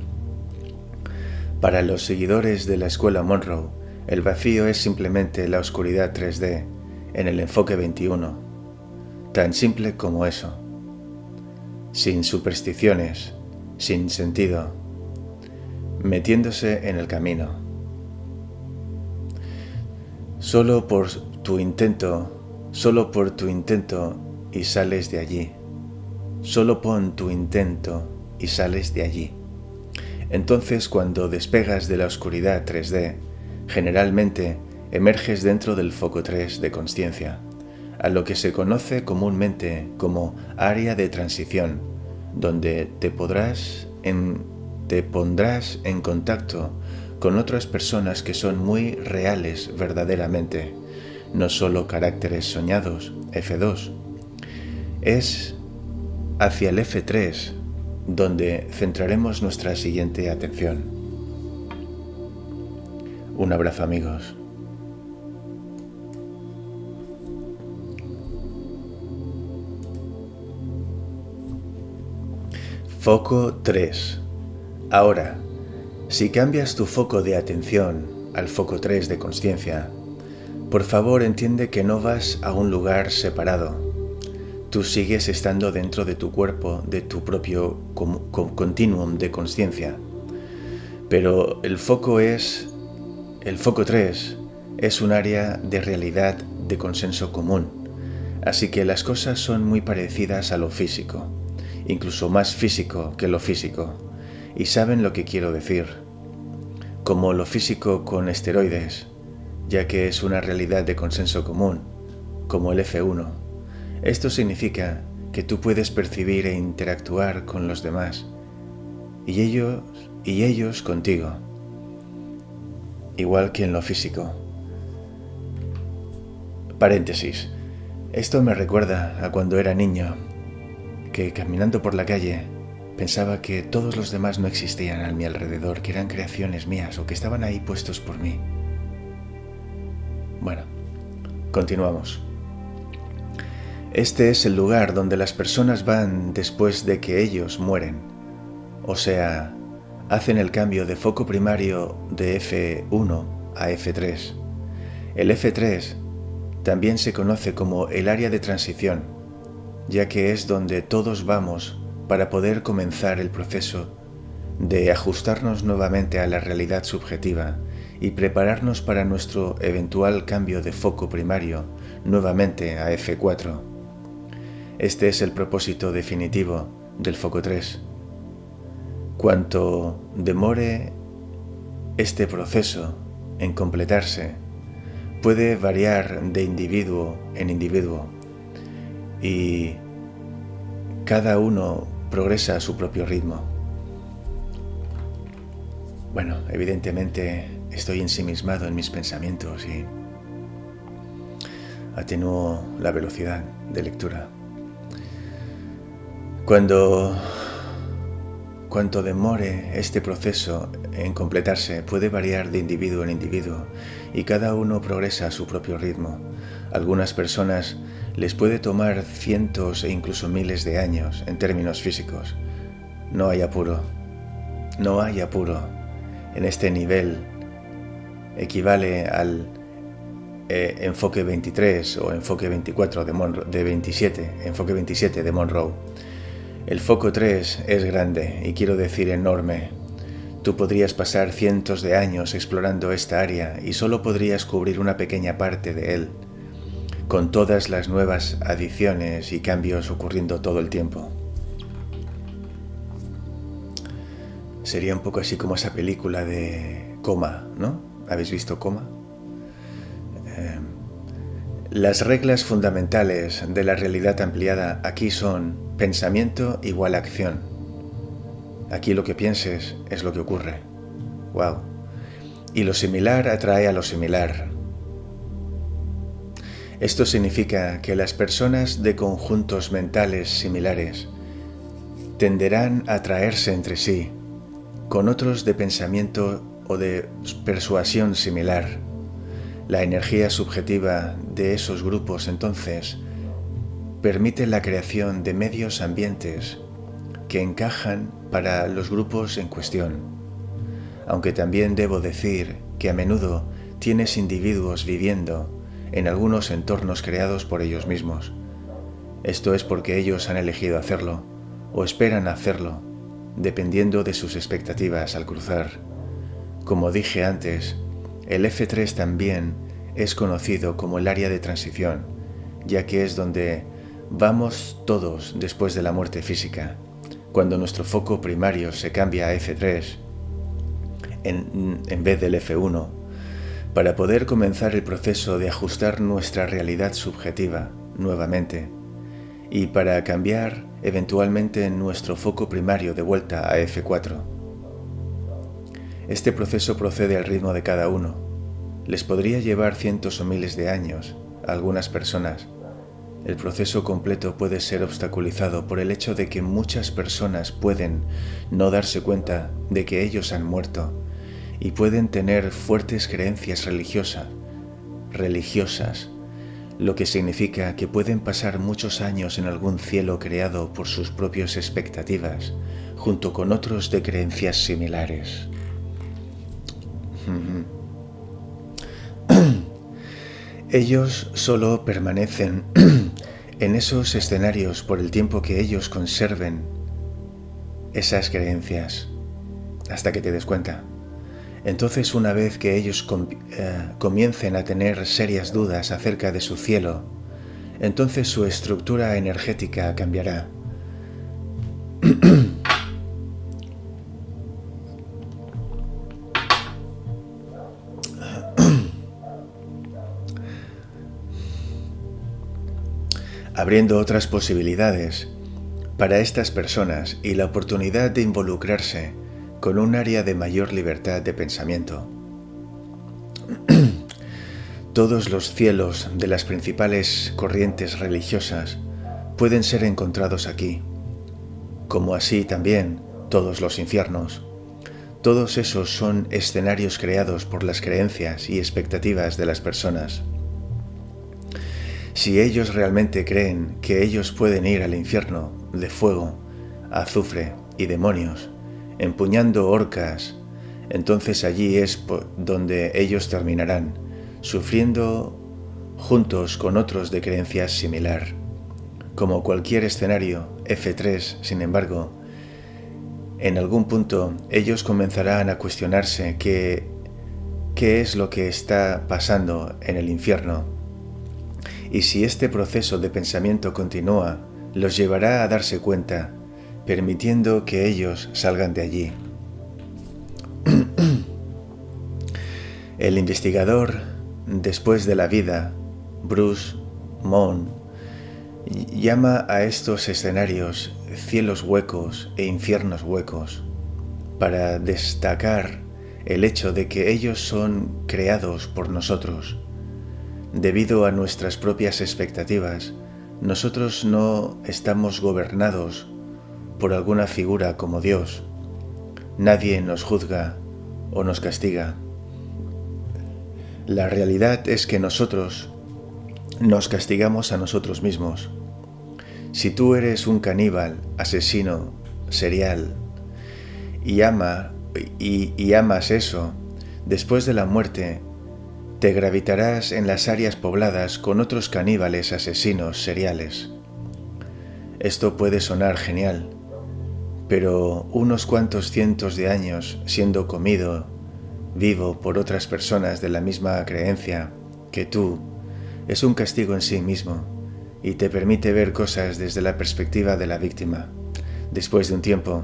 Para los seguidores de la escuela Monroe, el vacío es simplemente la oscuridad 3D en el enfoque 21, tan simple como eso, sin supersticiones, sin sentido, metiéndose en el camino. Solo por tu intento, solo por tu intento y sales de allí. Solo pon tu intento y sales de allí. Entonces cuando despegas de la oscuridad 3D, generalmente emerges dentro del foco 3 de conciencia, a lo que se conoce comúnmente como área de transición, donde te pondrás en contacto con otras personas que son muy reales verdaderamente, no solo caracteres soñados, F2. Es hacia el F3 donde centraremos nuestra siguiente atención. Un abrazo amigos. Foco 3. Ahora, si cambias tu foco de atención al foco 3 de conciencia, por favor entiende que no vas a un lugar separado tú sigues estando dentro de tu cuerpo, de tu propio continuum de conciencia. Pero el foco es, el foco 3, es un área de realidad de consenso común. Así que las cosas son muy parecidas a lo físico, incluso más físico que lo físico. Y saben lo que quiero decir. Como lo físico con esteroides, ya que es una realidad de consenso común, como el F1 esto significa que tú puedes percibir e interactuar con los demás y ellos y ellos contigo, igual que en lo físico. Paréntesis. Esto me recuerda a cuando era niño, que caminando por la calle pensaba que todos los demás no existían a mi alrededor, que eran creaciones mías o que estaban ahí puestos por mí. Bueno, continuamos. Este es el lugar donde las personas van después de que ellos mueren, o sea, hacen el cambio de foco primario de F1 a F3. El F3 también se conoce como el área de transición, ya que es donde todos vamos para poder comenzar el proceso de ajustarnos nuevamente a la realidad subjetiva y prepararnos para nuestro eventual cambio de foco primario nuevamente a F4. Este es el propósito definitivo del foco 3. Cuanto demore este proceso en completarse, puede variar de individuo en individuo y cada uno progresa a su propio ritmo. Bueno, evidentemente estoy ensimismado en mis pensamientos y atenúo la velocidad de lectura. Cuando cuanto demore este proceso en completarse puede variar de individuo en individuo y cada uno progresa a su propio ritmo. Algunas personas les puede tomar cientos e incluso miles de años en términos físicos. No hay apuro. No hay apuro. En este nivel equivale al eh, enfoque 23 o enfoque 24 de, de 27, enfoque 27 de Monroe el foco 3 es grande y quiero decir enorme. Tú podrías pasar cientos de años explorando esta área y solo podrías cubrir una pequeña parte de él, con todas las nuevas adiciones y cambios ocurriendo todo el tiempo. Sería un poco así como esa película de Coma, ¿no? ¿Habéis visto Coma? Em, las reglas fundamentales de la realidad ampliada aquí son pensamiento igual acción. Aquí lo que pienses es lo que ocurre. Wow. Y lo similar atrae a lo similar. Esto significa que las personas de conjuntos mentales similares tenderán a atraerse entre sí con otros de pensamiento o de persuasión similar. La energía subjetiva de esos grupos entonces permite la creación de medios ambientes que encajan para los grupos en cuestión. Aunque también debo decir que a menudo tienes individuos viviendo en algunos entornos creados por ellos mismos. Esto es porque ellos han elegido hacerlo o esperan hacerlo, dependiendo de sus expectativas al cruzar. Como dije antes, el F3 también es conocido como el área de transición, ya que es donde vamos todos después de la muerte física cuando nuestro foco primario se cambia a F3 en, vez del F1, para poder comenzar el proceso de ajustar nuestra realidad subjetiva nuevamente y para cambiar eventualmente nuestro foco primario de vuelta a F4. Este proceso procede al ritmo de cada uno. Les podría llevar cientos o miles de años a algunas personas el proceso completo puede ser obstaculizado por el hecho de que muchas personas pueden no darse cuenta de que ellos han muerto y pueden tener fuertes creencias religiosas, religiosas, lo que significa que pueden pasar muchos años en algún cielo creado por sus propias expectativas, junto con otros de creencias similares. Ellos solo permanecen en esos escenarios por el tiempo que ellos conserven esas creencias hasta que te des cuenta. Entonces una vez que ellos eh, comiencen a tener serias dudas acerca de su cielo, entonces su estructura energética cambiará. abriendo otras posibilidades para estas personas y la oportunidad de involucrarse con un área de mayor libertad de pensamiento. Todos los cielos de las principales corrientes religiosas pueden ser encontrados aquí, como así también todos los infiernos. Todos esos son escenarios creados por las creencias y expectativas de las personas. Si ellos realmente creen que ellos pueden ir al infierno de fuego, azufre y demonios, empuñando orcas, entonces allí es donde ellos terminarán, sufriendo juntos con otros de creencias similar. Como cualquier escenario, F3, sin embargo, en algún punto ellos comenzarán a cuestionarse qué, qué es lo que está pasando en el infierno y si este proceso de pensamiento continúa, los llevará a darse cuenta, permitiendo que ellos salgan de allí. El investigador, después de la vida, Bruce Mon, llama a estos escenarios cielos huecos e infiernos huecos, para destacar el hecho de que ellos son creados por nosotros Debido a nuestras propias expectativas, nosotros no estamos gobernados por alguna figura como Dios. Nadie nos juzga o nos castiga. La realidad es que nosotros nos castigamos a nosotros mismos. Si tú eres un caníbal, asesino, serial, y, ama, y, amas eso, después de la muerte te gravitarás en las áreas pobladas con otros caníbales asesinos seriales. Esto puede sonar genial, pero unos cuantos cientos de años siendo comido vivo por otras personas de la misma creencia que tú es un castigo en sí mismo y te permite ver cosas desde la perspectiva de la víctima. Después de un tiempo,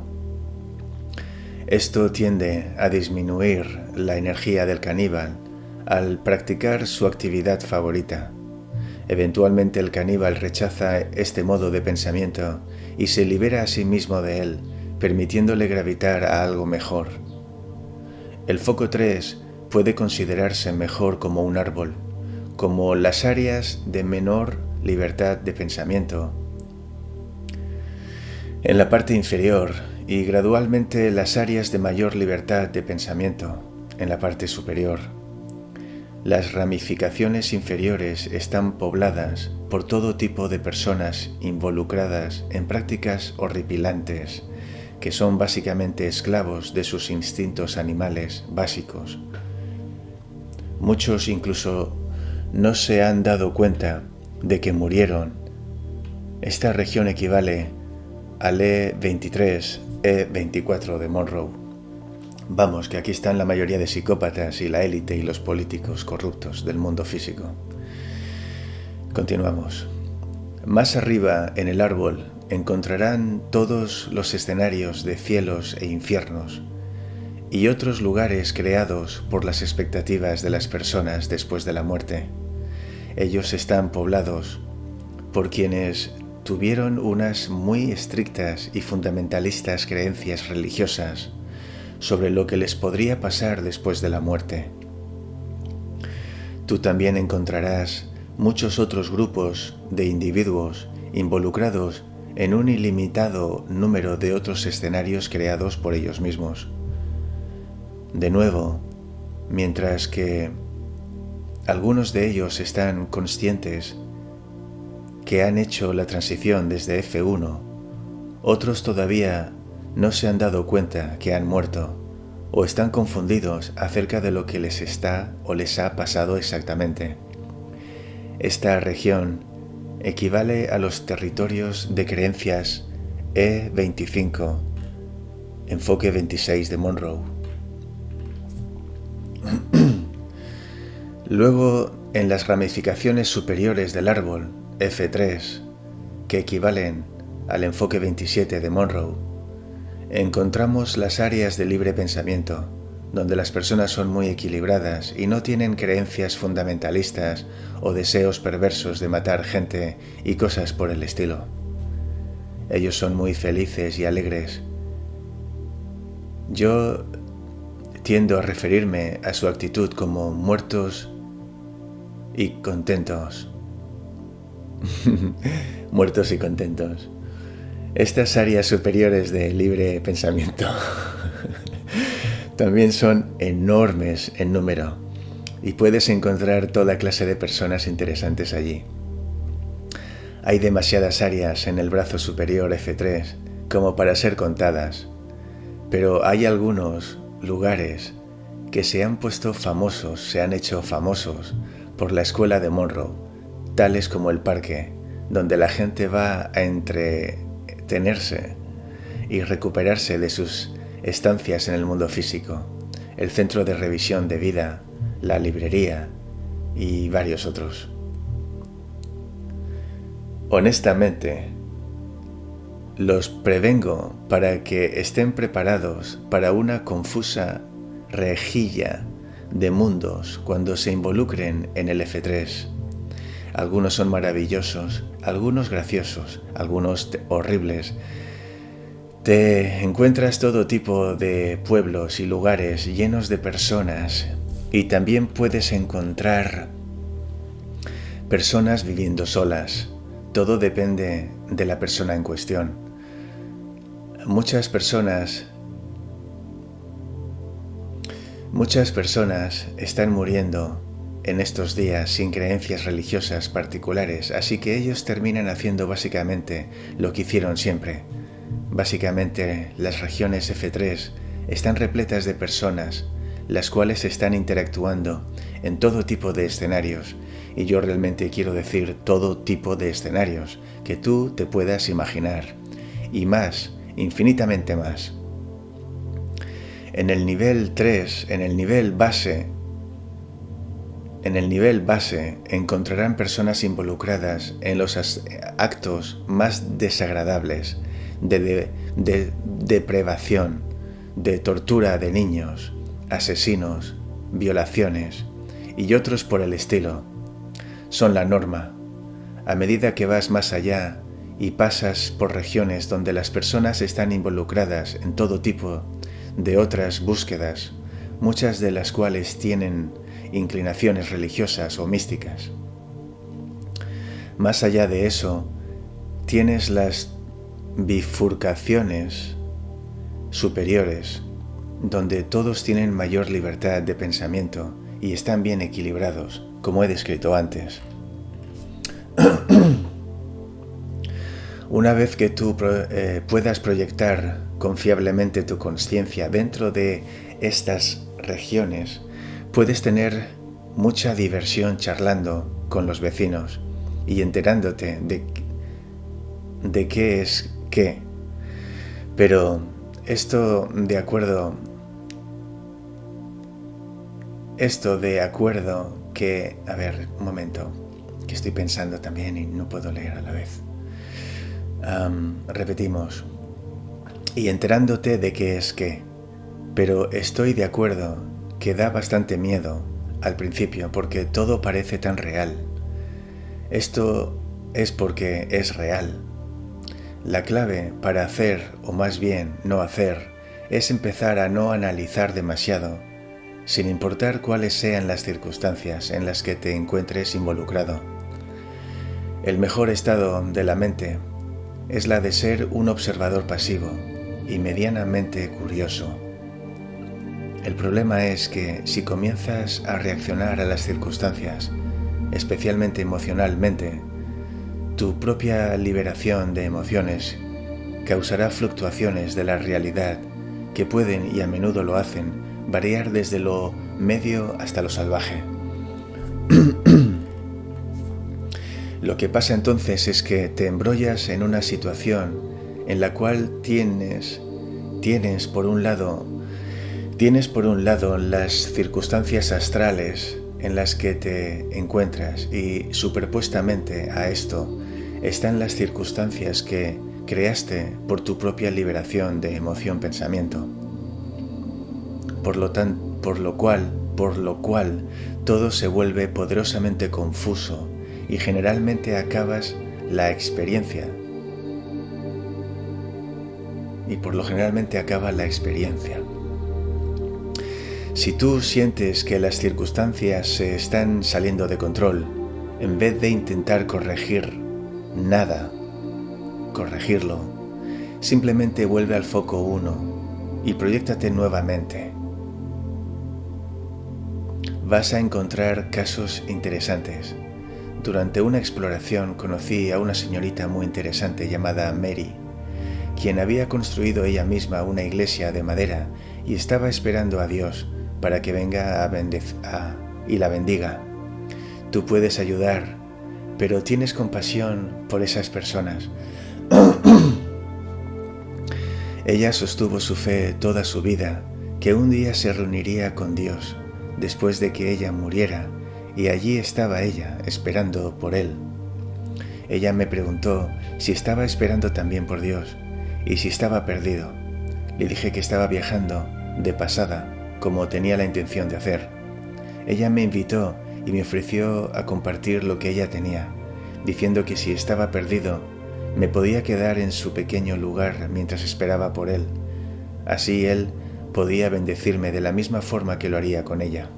esto tiende a disminuir la energía del caníbal al practicar su actividad favorita. Eventualmente el caníbal rechaza este modo de pensamiento y se libera a sí mismo de él, permitiéndole gravitar a algo mejor. El foco 3 puede considerarse mejor como un árbol, como las áreas de menor libertad de pensamiento. En la parte inferior y gradualmente las áreas de mayor libertad de pensamiento en la parte superior. Las ramificaciones inferiores están pobladas por todo tipo de personas involucradas en prácticas horripilantes, que son básicamente esclavos de sus instintos animales básicos. Muchos incluso no se han dado cuenta de que murieron. Esta región equivale al E23, E24 de Monroe. Vamos, que aquí están la mayoría de psicópatas y la élite y los políticos corruptos del mundo físico. Continuamos. Más arriba en el árbol encontrarán todos los escenarios de cielos e infiernos y otros lugares creados por las expectativas de las personas después de la muerte. Ellos están poblados por quienes tuvieron unas muy estrictas y fundamentalistas creencias religiosas sobre lo que les podría pasar después de la muerte. Tú también encontrarás muchos otros grupos de individuos involucrados en un ilimitado número de otros escenarios creados por ellos mismos. De nuevo, mientras que algunos de ellos están conscientes que han hecho la transición desde F1, otros todavía no se han dado cuenta que han muerto o están confundidos acerca de lo que les está o les ha pasado exactamente. Esta región equivale a los territorios de creencias E25, enfoque 26 de Monroe. Luego, en las ramificaciones superiores del árbol, F3, que equivalen al enfoque 27 de Monroe, encontramos las áreas de libre pensamiento, donde las personas son muy equilibradas y no tienen creencias fundamentalistas o deseos perversos de matar gente y cosas por el estilo. Ellos son muy felices y alegres. Yo tiendo a referirme a su actitud como muertos y contentos. muertos y contentos. Estas áreas superiores de libre pensamiento también son enormes en número y puedes encontrar toda clase de personas interesantes allí. Hay demasiadas áreas en el brazo superior F3 como para ser contadas, pero hay algunos lugares que se han puesto famosos, se han hecho famosos por la escuela de Monroe, tales como el parque, donde la gente va a entretenerse y recuperarse de sus estancias en el mundo físico, el centro de revisión de vida, la librería y varios otros. Honestamente, los prevengo para que estén preparados para una confusa rejilla de mundos cuando se involucren en el F3. Algunos son maravillosos, algunos graciosos, algunos horribles, te encuentras todo tipo de pueblos y lugares llenos de personas y también puedes encontrar personas viviendo solas. Todo depende de la persona en cuestión. Muchas personas Muchas personas están muriendo en estos días sin creencias religiosas particulares, así que ellos terminan haciendo básicamente lo que hicieron siempre, Básicamente, las regiones F3 están repletas de personas, las cuales están interactuando en todo tipo de escenarios, y yo realmente quiero decir todo tipo de escenarios que tú te puedas imaginar, y más infinitamente más. En el nivel 3, en el nivel base, en el nivel base encontrarán personas involucradas en los actos más desagradables de, deprevación, de tortura de niños, asesinos, violaciones y otros por el estilo. Son la norma. A medida que vas más allá y pasas por regiones donde las personas están involucradas en todo tipo de otras búsquedas, muchas de las cuales tienen inclinaciones religiosas o místicas. Más allá de eso, tienes las bifurcaciones superiores, donde todos tienen mayor libertad de pensamiento y están bien equilibrados, como he descrito antes. Una vez que tú eh, puedas proyectar confiablemente tu conciencia dentro de estas regiones, puedes tener mucha diversión charlando con los vecinos y enterándote de, de qué es qué. Pero esto de acuerdo... Esto de acuerdo que... A ver, un momento, que estoy pensando también y no puedo leer a la vez. repetimos y enterándote de qué es qué. Pero estoy de acuerdo que da bastante miedo al principio porque todo parece tan real. Esto es porque es real. La clave para hacer, o más bien no hacer, es empezar a no analizar demasiado, sin importar cuáles sean las circunstancias en las que te encuentres involucrado. El mejor estado de la mente es la de ser un observador pasivo, y medianamente curioso. El problema es que si comienzas a reaccionar a las circunstancias, especialmente emocionalmente, tu propia liberación de emociones causará fluctuaciones de la realidad que pueden y a menudo lo hacen variar desde lo medio hasta lo salvaje. lo que pasa entonces es que te embrollas en una situación en la cual tienes, tienes por un lado, tienes por un lado las circunstancias astrales en las que te encuentras y superpuestamente a esto están las circunstancias que creaste por tu propia liberación de emoción-pensamiento. Por lo, tan, por lo cual, por lo cual, todo se vuelve poderosamente confuso y generalmente acabas la experiencia y por lo generalmente acaba la experiencia. Si tú sientes que las circunstancias se están saliendo de control, en vez de intentar corregir nada, corregirlo, simplemente vuelve al foco 1 y proyectate nuevamente. Vas a encontrar casos interesantes. Durante una exploración conocí a una señorita muy interesante llamada Mary quien había construido ella misma una iglesia de madera y estaba esperando a Dios para que venga y la bendiga. Tú puedes ayudar, pero tienes compasión por esas personas. ella sostuvo su fe toda su vida, que un día se reuniría con Dios después de que ella muriera, y allí estaba ella esperando por él. Ella me preguntó si estaba esperando también por Dios, y si estaba perdido. Le dije que estaba viajando de pasada, como tenía la intención de hacer. Ella me invitó y me ofreció a compartir lo que ella tenía, diciendo que si estaba perdido, me podía quedar en su pequeño lugar mientras esperaba por él. Así él podía bendecirme de la misma forma que lo haría con ella.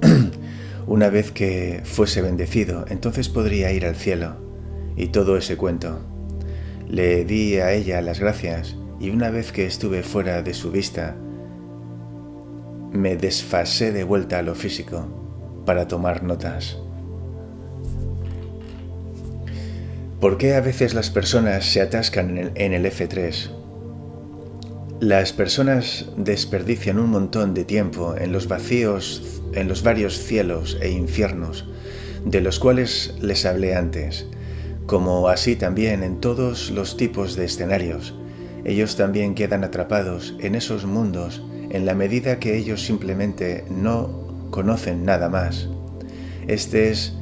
Una vez que fuese bendecido, entonces podría ir al cielo. Y todo ese cuento. Le di a ella las gracias y una vez que estuve fuera de su vista, me desfasé de vuelta a lo físico para tomar notas. ¿Por qué a veces las personas se atascan en el, F3? Las personas desperdician un montón de tiempo en los vacíos, en los varios cielos e infiernos, de los cuales les hablé antes, como así también en todos los tipos de escenarios ellos también quedan atrapados en esos mundos en la medida que ellos simplemente no conocen nada más. Este es,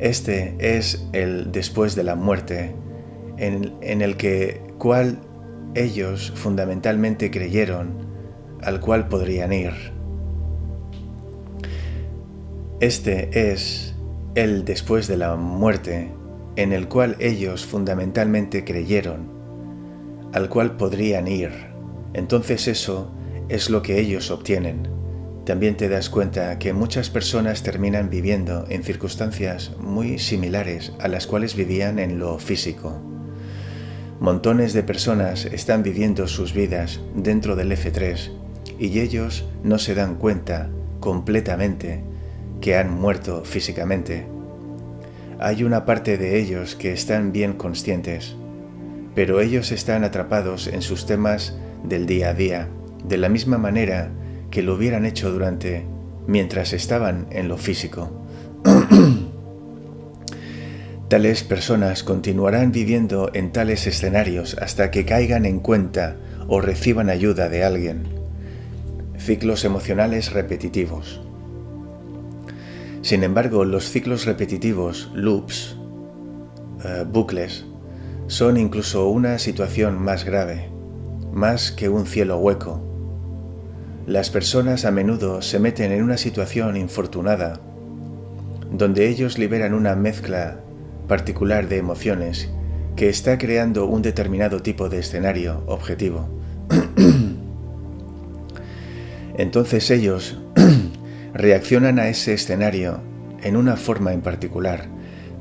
este es el después de la muerte, en, en el que cual ellos fundamentalmente creyeron, al cual podrían ir. Este es el después de la muerte, en el cual ellos fundamentalmente creyeron, al cual podrían ir. Entonces eso es lo que ellos obtienen. También te das cuenta que muchas personas terminan viviendo en circunstancias muy similares a las cuales vivían en lo físico. Montones de personas están viviendo sus vidas dentro del F3 y ellos no se dan cuenta completamente que han muerto físicamente. Hay una parte de ellos que están bien conscientes, pero ellos están atrapados en sus temas del día a día, de la misma manera que lo hubieran hecho durante mientras estaban en lo físico. tales personas continuarán viviendo en tales escenarios hasta que caigan en cuenta o reciban ayuda de alguien. Ciclos emocionales repetitivos. Sin embargo, los ciclos repetitivos, loops, eh, bucles, son incluso una situación más grave, más que un cielo hueco. Las personas a menudo se meten en una situación infortunada, donde ellos liberan una mezcla particular de emociones que está creando un determinado tipo de escenario objetivo. Entonces ellos reaccionan a ese escenario en una forma en particular,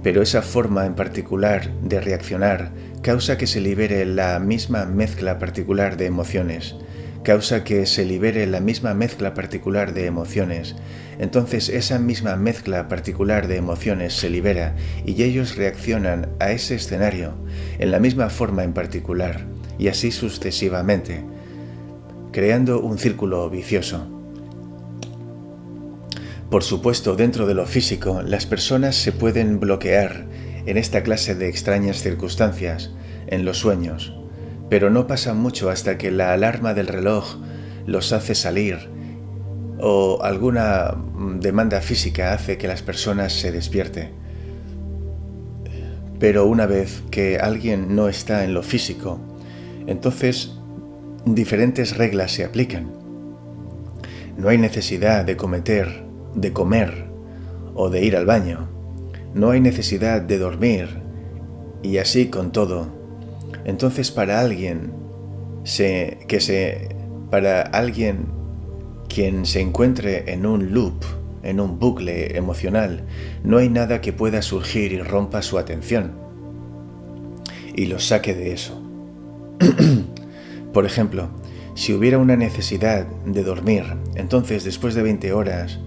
pero esa forma en particular de reaccionar causa que se libere la misma mezcla particular de emociones, causa que se libere la misma mezcla particular de emociones. Entonces esa misma mezcla particular de emociones se libera y ellos reaccionan a ese escenario en la misma forma en particular, y así sucesivamente, creando un círculo vicioso. Por supuesto, dentro de lo físico, las personas se pueden bloquear en esta clase de extrañas circunstancias, en los sueños, pero no pasa mucho hasta que la alarma del reloj los hace salir o alguna demanda física hace que las personas se despierte. Pero una vez que alguien no está en lo físico, entonces diferentes reglas se aplican. No hay necesidad de cometer de comer o de ir al baño. No hay necesidad de dormir y así con todo. Entonces para alguien que se para alguien quien se encuentre en un loop, en un bucle emocional, no hay nada que pueda surgir y rompa su atención y lo saque de eso. Por ejemplo, si hubiera una necesidad de dormir, entonces después de 20 horas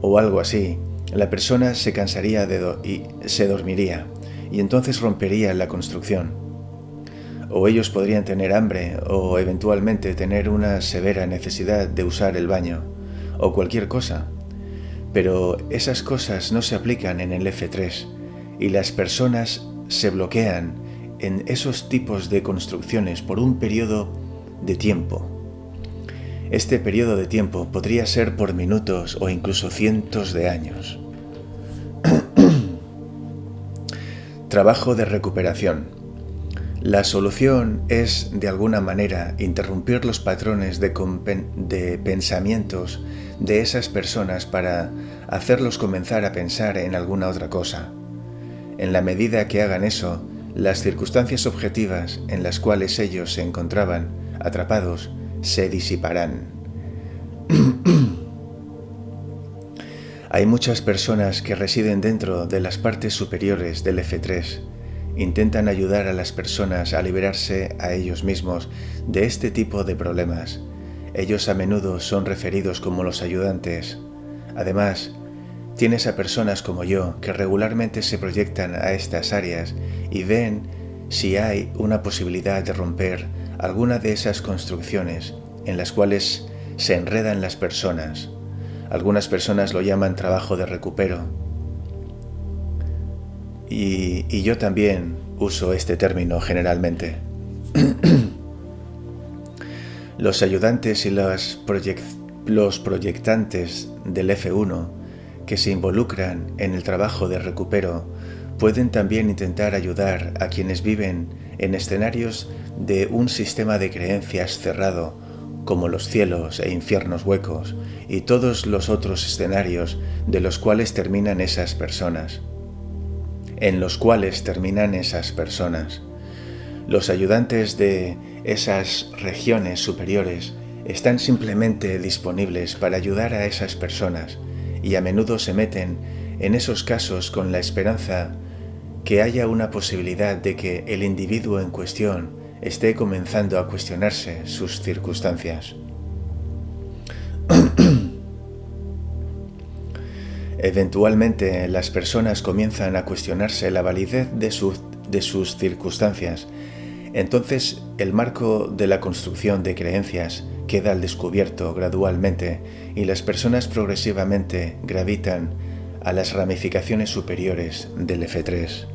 o algo así, la persona se cansaría de y se dormiría, y entonces rompería la construcción. O ellos podrían tener hambre o eventualmente tener una severa necesidad de usar el baño, o cualquier cosa. Pero esas cosas no se aplican en el F3, y las personas se bloquean en esos tipos de construcciones por un periodo de tiempo este periodo de tiempo podría ser por minutos o incluso cientos de años. Trabajo de recuperación. La solución es, de alguna manera, interrumpir los patrones de, pensamientos de esas personas para hacerlos comenzar a pensar en alguna otra cosa. En la medida que hagan eso, las circunstancias objetivas en las cuales ellos se encontraban atrapados se disiparán. Hay muchas personas que residen dentro de las partes superiores del F3. Intentan ayudar a las personas a liberarse a ellos mismos de este tipo de problemas. Ellos a menudo son referidos como los ayudantes. Además, tienes a personas como yo que regularmente se proyectan a estas áreas y ven si hay una posibilidad de romper alguna de esas construcciones en las cuales se enredan las personas. Algunas personas lo llaman trabajo de recupero. Y, yo también uso este término generalmente. Los ayudantes y los, proyectantes del F1 que se involucran en el trabajo de recupero pueden también intentar ayudar a quienes viven en escenarios de un sistema de creencias cerrado, como los cielos e infiernos huecos y todos los otros escenarios de los cuales terminan esas personas. En los cuales terminan esas personas. Los ayudantes de esas regiones superiores están simplemente disponibles para ayudar a esas personas y a menudo se meten en esos casos con la esperanza que haya una posibilidad de que el individuo en cuestión esté comenzando a cuestionarse sus circunstancias. Eventualmente las personas comienzan a cuestionarse la validez de, de sus circunstancias. Entonces el marco de la construcción de creencias queda al descubierto gradualmente y las personas progresivamente gravitan a las ramificaciones superiores del F3.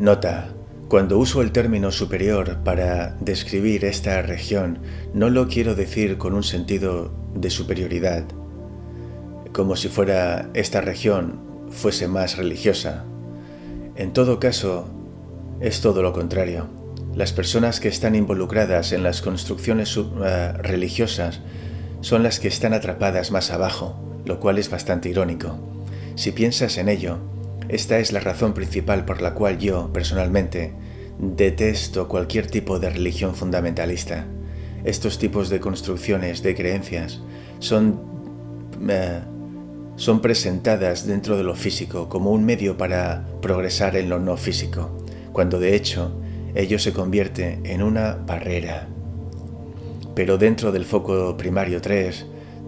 Nota, cuando uso el término superior para describir esta región, no lo quiero decir con un sentido de superioridad, como si fuera esta región fuese más religiosa. En todo caso, es todo lo contrario. Las personas que están involucradas en las construcciones uh, religiosas son las que están atrapadas más abajo, lo cual es bastante irónico. Si piensas en ello, esta es la razón principal por la cual yo, personalmente, detesto cualquier tipo de religión fundamentalista. Estos tipos de construcciones de creencias son, eh, son presentadas dentro de lo físico como un medio para progresar en lo no físico, cuando de hecho ello se convierte en una barrera. Pero dentro del foco primario 3,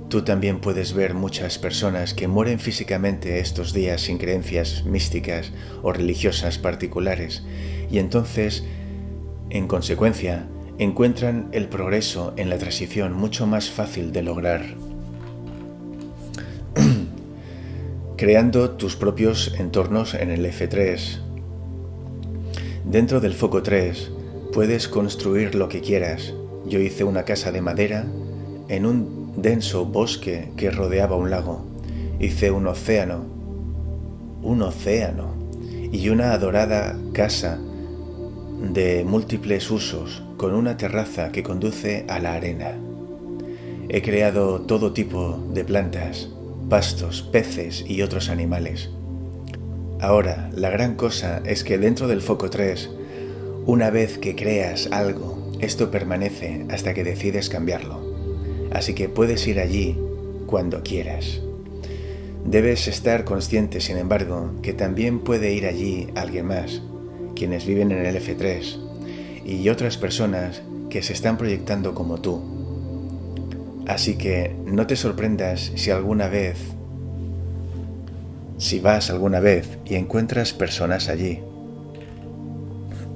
Tú también puedes ver muchas personas que mueren físicamente estos días sin creencias místicas o religiosas particulares y entonces, en consecuencia, encuentran el progreso en la transición mucho más fácil de lograr. Creando tus propios entornos en el F3. Dentro del foco 3 puedes construir lo que quieras. Yo hice una casa de madera en un denso bosque que rodeaba un lago. Hice un océano, un océano y una adorada casa de múltiples usos con una terraza que conduce a la arena. He creado todo tipo de plantas, pastos, peces y otros animales. Ahora, la gran cosa es que dentro del foco 3, una vez que creas algo, esto permanece hasta que decides cambiarlo así que puedes ir allí cuando quieras. Debes estar consciente, sin embargo, que también puede ir allí alguien más, quienes viven en el F3, y otras personas que se están proyectando como tú. Así que no te sorprendas si alguna vez, si vas alguna vez y encuentras personas allí.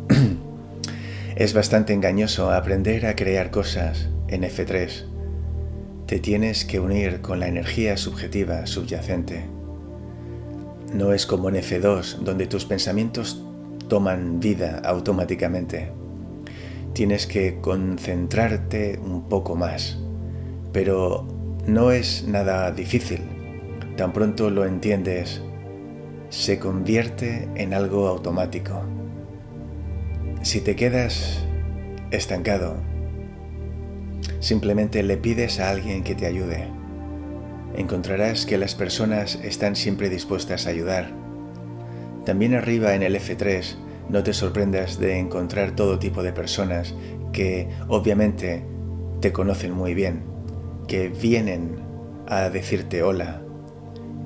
es bastante engañoso aprender a crear cosas en F3 te tienes que unir con la energía subjetiva subyacente. No es como en F2, donde tus pensamientos toman vida automáticamente. Tienes que concentrarte un poco más, pero no es nada difícil. Tan pronto lo entiendes, se convierte en algo automático. Si te quedas estancado, Simplemente le pides a alguien que te ayude. Encontrarás que las personas están siempre dispuestas a ayudar. También arriba en el F3 no te sorprendas de encontrar todo tipo de personas que obviamente te conocen muy bien, que vienen a decirte hola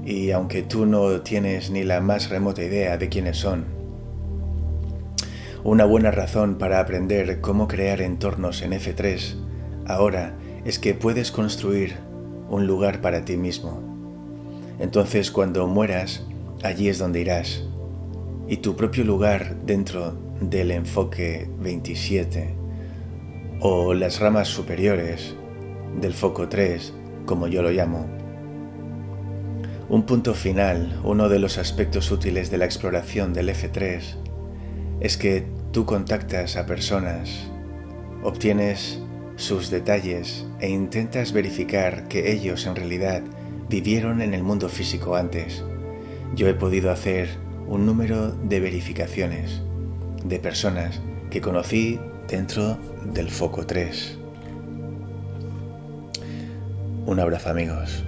y aunque tú no tienes ni la más remota idea de quiénes son. Una buena razón para aprender cómo crear entornos en F3 ahora es que puedes construir un lugar para ti mismo. Entonces cuando mueras, allí es donde irás. Y tu propio lugar dentro del enfoque 27 o las ramas superiores del foco 3, como yo lo llamo. Un punto final, uno de los aspectos útiles de la exploración del F3, es que tú contactas a personas obtienes sus detalles e intentas verificar que ellos en realidad vivieron en el mundo físico antes. Yo he podido hacer un número de verificaciones de personas que conocí dentro del foco 3. Un abrazo amigos.